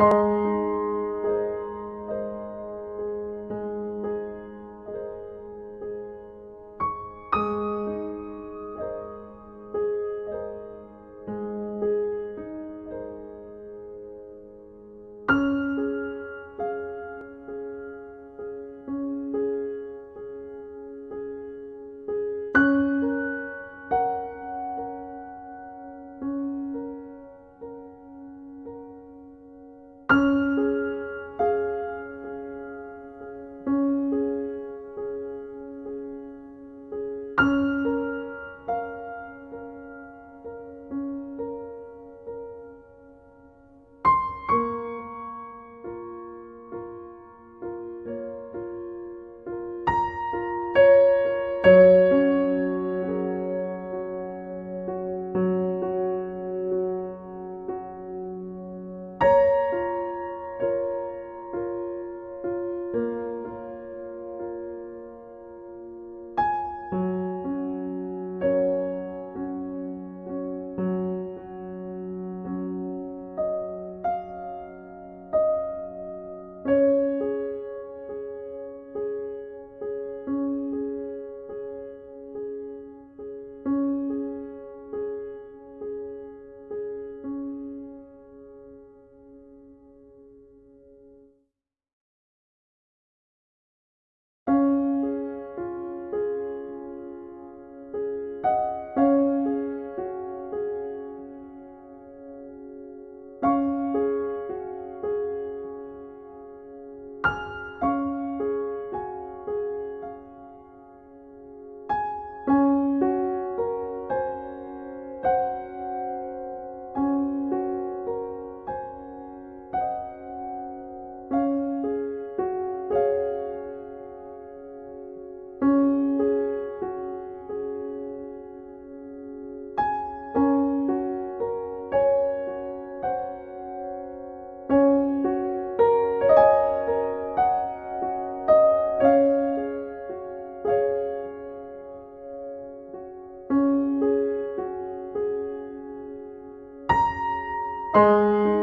Música Música